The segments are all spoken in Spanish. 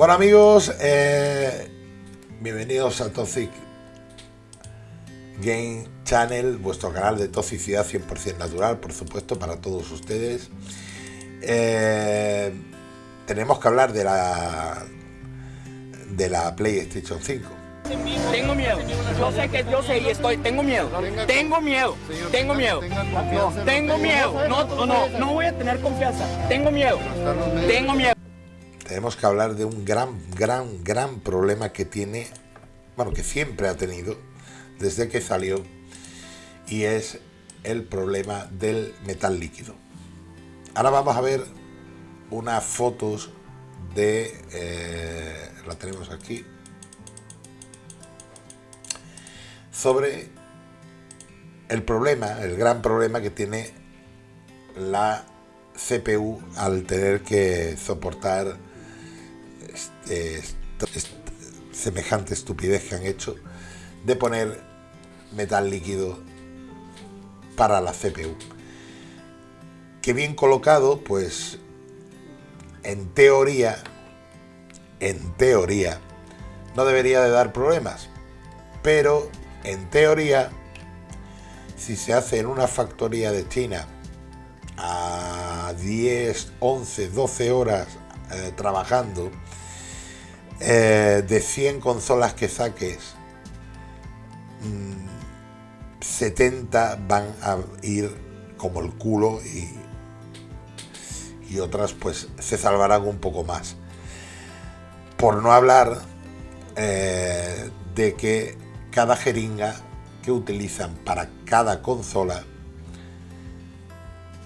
Bueno amigos, eh, bienvenidos a Toxic Game Channel, vuestro canal de toxicidad 100% natural, por supuesto, para todos ustedes. Eh, tenemos que hablar de la de la PlayStation 5. Tengo miedo. Yo sé que yo sé y estoy. Tengo miedo. Tengo miedo. Tengo miedo. Tengo miedo. No, no, no voy a tener confianza. Tengo miedo. Tengo miedo tenemos que hablar de un gran, gran, gran problema que tiene, bueno, que siempre ha tenido desde que salió, y es el problema del metal líquido. Ahora vamos a ver unas fotos de, eh, la tenemos aquí, sobre el problema, el gran problema que tiene la CPU al tener que soportar semejante estupidez que han hecho de poner metal líquido para la CPU. Que bien colocado, pues en teoría, en teoría, no debería de dar problemas. Pero en teoría, si se hace en una factoría de China a 10, 11, 12 horas eh, trabajando, eh, de 100 consolas que saques, 70 mm, van a ir como el culo y, y otras pues se salvarán un poco más. Por no hablar eh, de que cada jeringa que utilizan para cada consola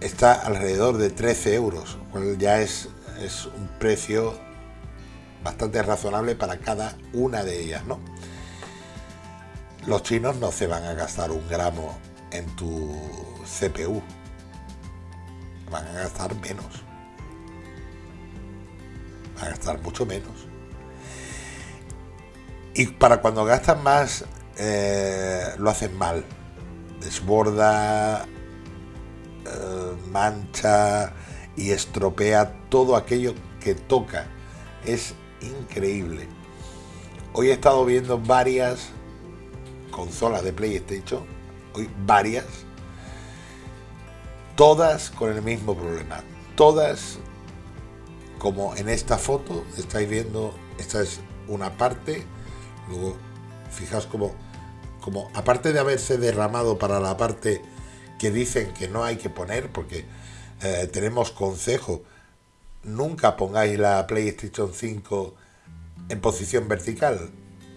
está alrededor de 13 euros, cual ya es, es un precio bastante razonable para cada una de ellas, ¿no? Los chinos no se van a gastar un gramo en tu CPU, van a gastar menos, van a gastar mucho menos. Y para cuando gastan más, eh, lo hacen mal, desborda, eh, mancha y estropea todo aquello que toca. Es increíble. Hoy he estado viendo varias consolas de PlayStation, hoy varias, todas con el mismo problema, todas como en esta foto, estáis viendo, esta es una parte, luego fijaos como, como aparte de haberse derramado para la parte que dicen que no hay que poner, porque eh, tenemos consejo nunca pongáis la PlayStation 5 en posición vertical,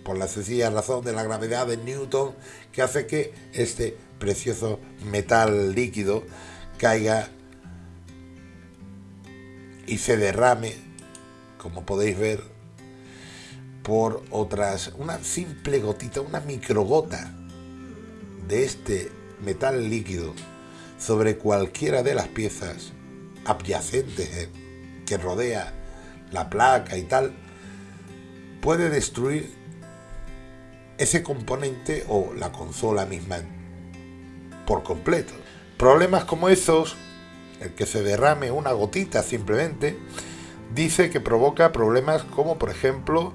por la sencilla razón de la gravedad de Newton que hace que este precioso metal líquido caiga y se derrame, como podéis ver, por otras, una simple gotita, una microgota de este metal líquido sobre cualquiera de las piezas adyacentes que rodea la placa y tal, puede destruir ese componente o la consola misma por completo. Problemas como esos, el que se derrame una gotita simplemente, dice que provoca problemas como por ejemplo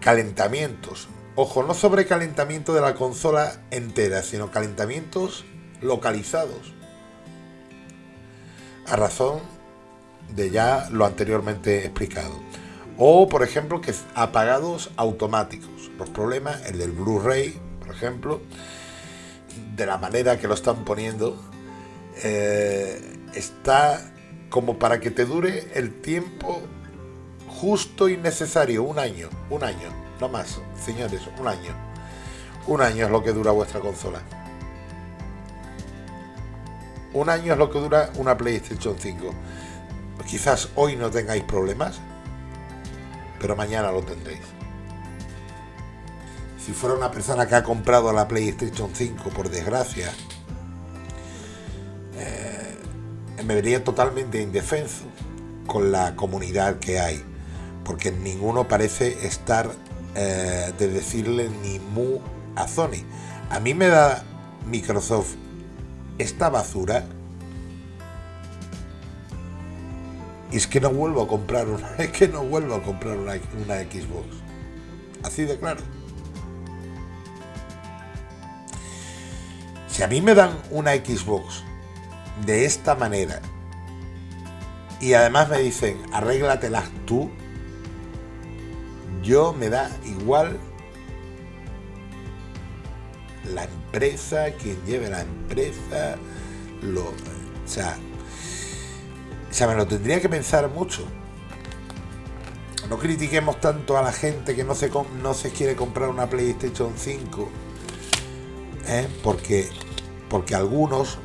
calentamientos. Ojo, no sobrecalentamiento de la consola entera, sino calentamientos localizados. A razón de ya lo anteriormente explicado. O, por ejemplo, que apagados automáticos. Los problemas, el del Blu-ray, por ejemplo, de la manera que lo están poniendo, eh, está como para que te dure el tiempo justo y necesario, un año, un año, no más, señores, un año. Un año es lo que dura vuestra consola. Un año es lo que dura una PlayStation 5. Quizás hoy no tengáis problemas, pero mañana lo tendréis. Si fuera una persona que ha comprado la PlayStation 5, por desgracia, eh, me vería totalmente indefenso con la comunidad que hay, porque ninguno parece estar eh, de decirle ni mu a Sony. A mí me da Microsoft esta basura. Y es que no vuelvo a comprar una, es que no vuelvo a comprar una, una Xbox. Así de claro. Si a mí me dan una Xbox de esta manera y además me dicen arréglatelas tú, yo me da igual la empresa, quien lleve la empresa, lo, o sea, o sea, me lo tendría que pensar mucho. No critiquemos tanto a la gente que no se, no se quiere comprar una PlayStation 5, ¿eh? porque, porque algunos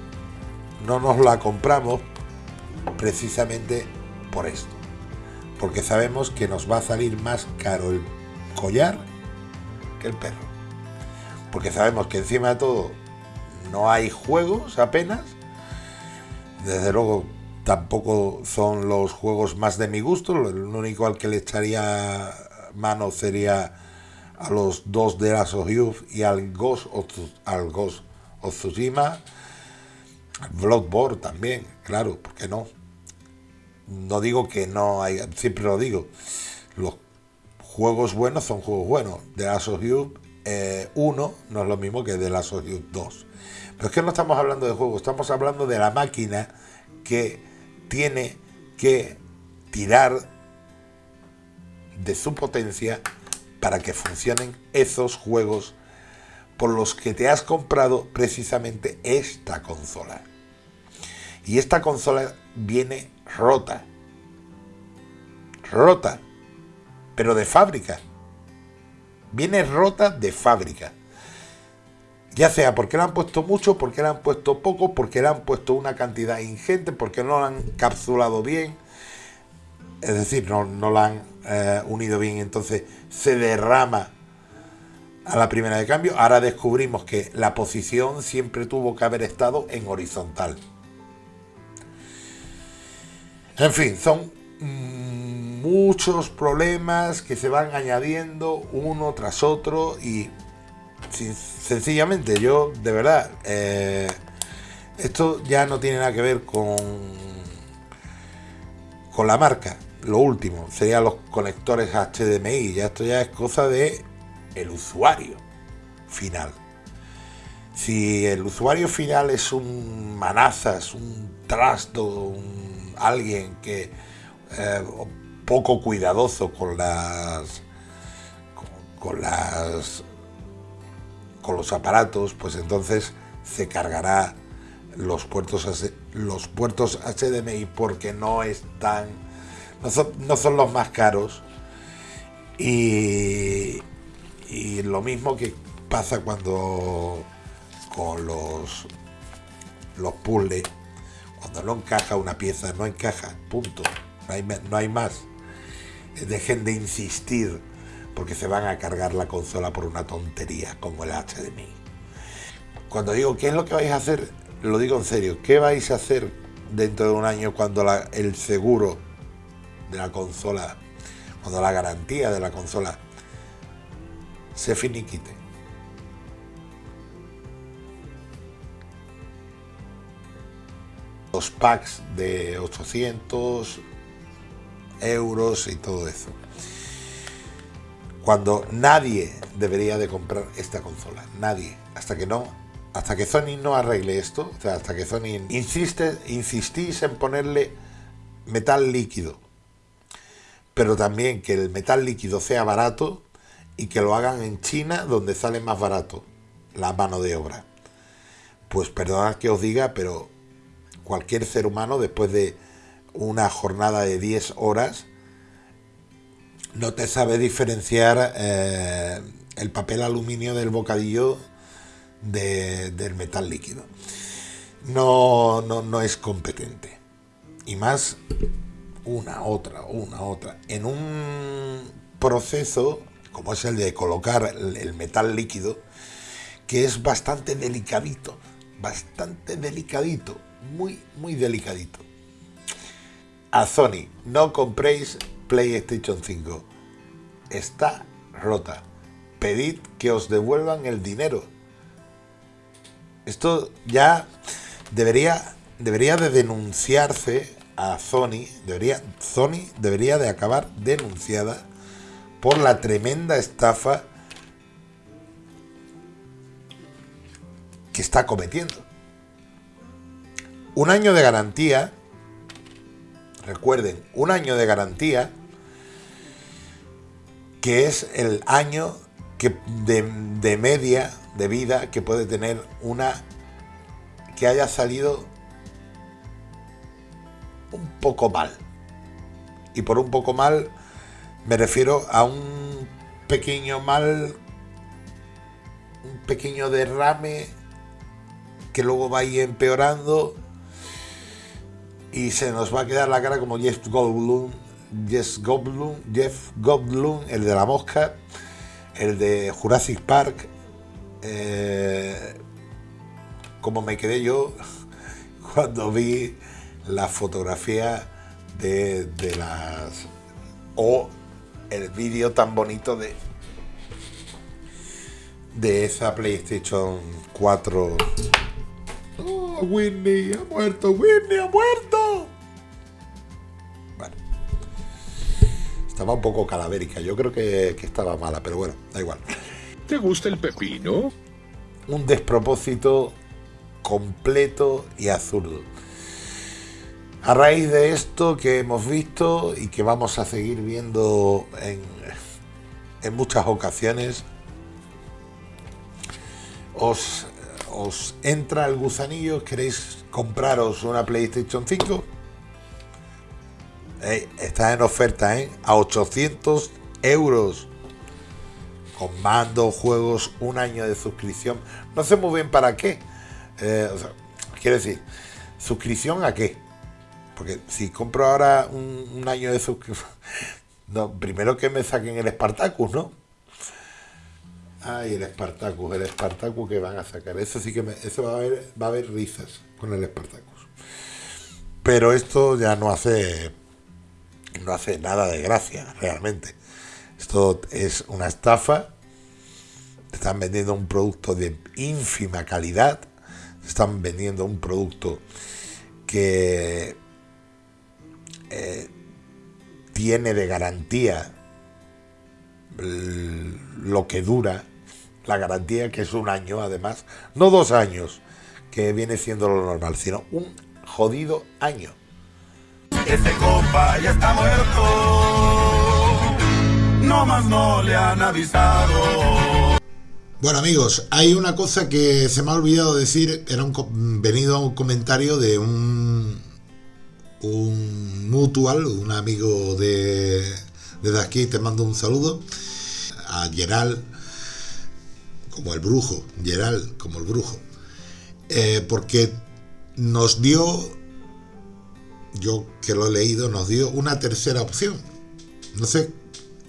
no nos la compramos precisamente por esto. Porque sabemos que nos va a salir más caro el collar que el perro porque sabemos que encima de todo no hay juegos apenas. Desde luego tampoco son los juegos más de mi gusto. El único al que le echaría mano sería a los dos de las Youth y al Ghost of, al Ghost of también, claro, ¿por qué no? No digo que no hay, siempre lo digo. Los juegos buenos son juegos buenos. De las Youth 1 eh, no es lo mismo que de la Sociedad 2. Pero es que no estamos hablando de juego, estamos hablando de la máquina que tiene que tirar de su potencia para que funcionen esos juegos por los que te has comprado precisamente esta consola. Y esta consola viene rota. Rota. Pero de fábrica viene rota de fábrica. Ya sea porque le han puesto mucho, porque le han puesto poco, porque le han puesto una cantidad ingente, porque no la han capsulado bien. Es decir, no, la han eh, unido bien, entonces se derrama a la primera de cambio. Ahora descubrimos que la posición siempre tuvo que haber estado en horizontal. En fin, son muchos problemas que se van añadiendo uno tras otro y sencillamente yo de verdad eh, esto ya no tiene nada que ver con con la marca lo último serían los conectores HDMI ya esto ya es cosa de el usuario final. Si el usuario final es un manazas un trasto un, alguien que eh, poco cuidadoso con las con, las con los aparatos, pues entonces se cargará los puertos los puertos HDMI porque no están no son, no son los más caros. Y, y lo mismo que pasa cuando con los los puzzles cuando no encaja una pieza no encaja punto. No hay, no hay más. Dejen de insistir porque se van a cargar la consola por una tontería como el HDMI. Cuando digo qué es lo que vais a hacer, lo digo en serio, ¿qué vais a hacer dentro de un año cuando el seguro de la consola, cuando la garantía de la consola se finiquite? Los packs de 800, euros y todo eso. Cuando nadie debería de comprar esta consola, nadie, hasta que no, hasta que Sony no arregle esto, o sea, hasta que Sony insiste, insistís en ponerle metal líquido, pero también que el metal líquido sea barato y que lo hagan en China donde sale más barato la mano de obra. Pues perdonad que os diga, pero cualquier ser humano después de una jornada de 10 horas no te sabe diferenciar eh, el papel aluminio del bocadillo del metal líquido. No, no, no es competente. Y más una, otra, una, otra. En un proceso como es el de colocar el metal líquido, que es bastante delicadito, bastante delicadito, muy, muy delicadito. A Sony, no compréis PlayStation 5. Está rota. Pedid que os devuelvan el dinero. Esto ya debería, debería de denunciarse a Sony, debería, Sony debería de acabar denunciada por la tremenda estafa que está cometiendo. Un año de garantía, recuerden, un año de garantía, que es el año que de, media de vida que puede tener una que haya salido un poco mal. Y por un poco mal me refiero a un pequeño mal, un pequeño derrame que luego va a ir empeorando y se nos va a quedar la cara como Jeff Goldblum, Jeff Goldblum, Jeff Goldblum, el de la mosca, el de Jurassic Park, eh, como me quedé yo cuando vi la fotografía de, de las o el vídeo tan bonito de de esa PlayStation 4 Oh, Whitney ha muerto, Whitney ha muerto. Estaba un poco calavérica. Yo creo que, que estaba mala, pero bueno, da igual. ¿Te gusta el pepino? Un despropósito completo y absurdo. A raíz de esto que hemos visto y que vamos a seguir viendo en, en muchas ocasiones, os os entra el gusanillo, queréis compraros una PlayStation 5, está en oferta ¿eh? a 800 euros. Con mando, juegos, un año de suscripción. No sé muy bien para qué. Eh, quiero decir, ¿suscripción a qué? Porque si compro ahora un, año de suscripción... No, primero que me saquen el Spartacus, ¿no? Ay, el Spartacus, el Spartacus que van a sacar. Eso sí que me, eso va a haber, va a haber risas con el Spartacus. Pero esto ya no hace no hace nada de gracia, realmente. Esto es una estafa. están vendiendo un producto de ínfima calidad. están vendiendo un producto que eh, tiene de garantía lo que dura la garantía que es un año además, no dos años, que viene siendo lo normal, sino un jodido año. Este compa ya está muerto, no más no le han avisado. Bueno amigos, hay una cosa que se me ha olvidado decir, era un venido a un comentario de un un mutual, un amigo de desde aquí te mando un saludo. A Gerald como el brujo, Gerald como el brujo, eh, porque nos dio, yo que lo he leído, nos dio una tercera opción. No sé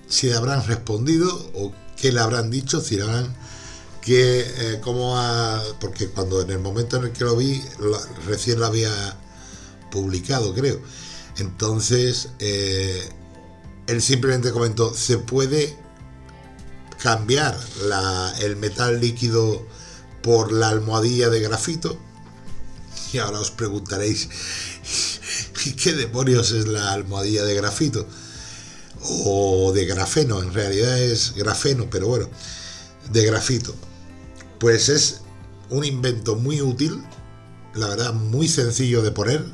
si habrán respondido o qué le habrán dicho, si habrán que eh, como porque cuando en el momento en el que lo vi recién lo había publicado creo entonces eh, él simplemente comentó se puede cambiar el metal líquido por la almohadilla de grafito. Y ahora os preguntaréis, ¿qué demonios es la almohadilla de grafito? O de grafeno, en realidad es grafeno, pero bueno, de grafito. Pues es un invento muy útil, la verdad muy sencillo de poner.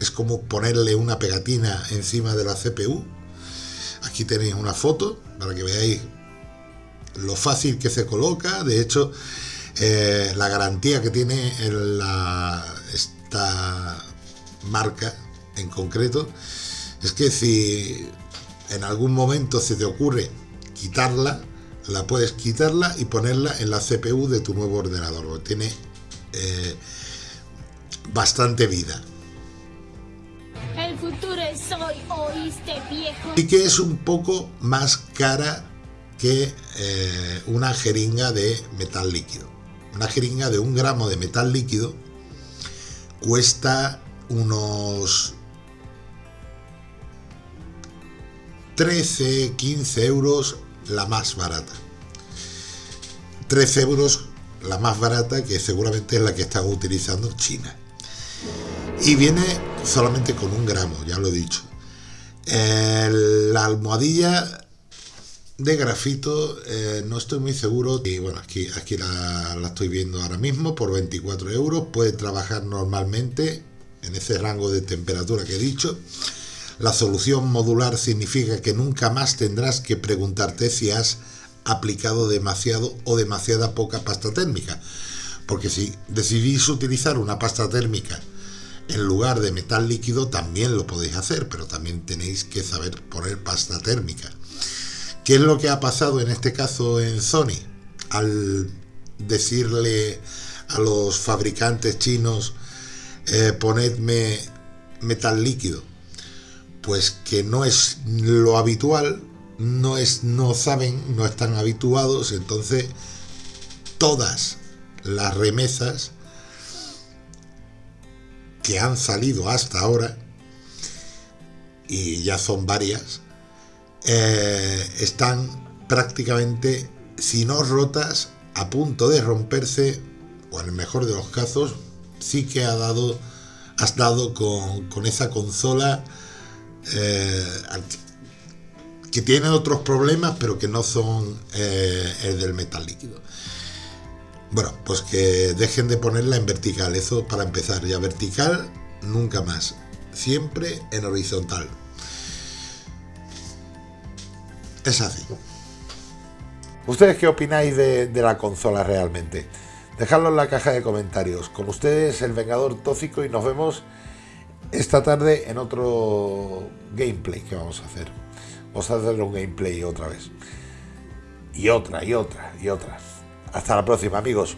Es como ponerle una pegatina encima de la CPU. Aquí tenéis una foto para que veáis lo fácil que se coloca, de hecho, eh, la garantía que tiene esta marca en concreto es que si en algún momento se te ocurre quitarla, la puedes quitarla y ponerla en la CPU de tu nuevo ordenador. Tiene eh, bastante vida. El futuro es hoy, oíste viejo. Y que es un poco más cara que eh, una jeringa de metal líquido. Una jeringa de un gramo de metal líquido cuesta unos 13, 15 euros la más barata. 13 euros la más barata que seguramente es la que están utilizando China. Y viene solamente con un gramo, ya lo he dicho. la almohadilla de grafito eh, no estoy muy seguro y bueno aquí, aquí la, la, estoy viendo ahora mismo por 24 euros puede trabajar normalmente en ese rango de temperatura que he dicho la solución modular significa que nunca más tendrás que preguntarte si has aplicado demasiado o demasiada poca pasta térmica porque si decidís utilizar una pasta térmica en lugar de metal líquido también lo podéis hacer pero también tenéis que saber poner pasta térmica ¿Qué es lo que ha pasado en este caso en Sony? Al decirle a los fabricantes chinos, eh, ponedme metal líquido, pues que no es lo habitual, no, es, no saben, no están habituados, entonces todas las remesas que han salido hasta ahora, y ya son varias, eh, están prácticamente, si no rotas, a punto de romperse, o en el mejor de los casos, sí que ha dado, has dado con, esa consola eh, que tiene otros problemas, pero que no son eh, el del metal líquido. Bueno, pues que dejen de ponerla en vertical, eso para empezar, ya vertical, nunca más, siempre en horizontal. Es así. ¿Ustedes qué opináis de, la consola realmente? Dejadlo en la caja de comentarios. Con ustedes, el Vengador Tóxico, y nos vemos esta tarde en otro gameplay que vamos a hacer. Vamos a hacer un gameplay otra vez. Y otra, y otra, y otra. Hasta la próxima, amigos.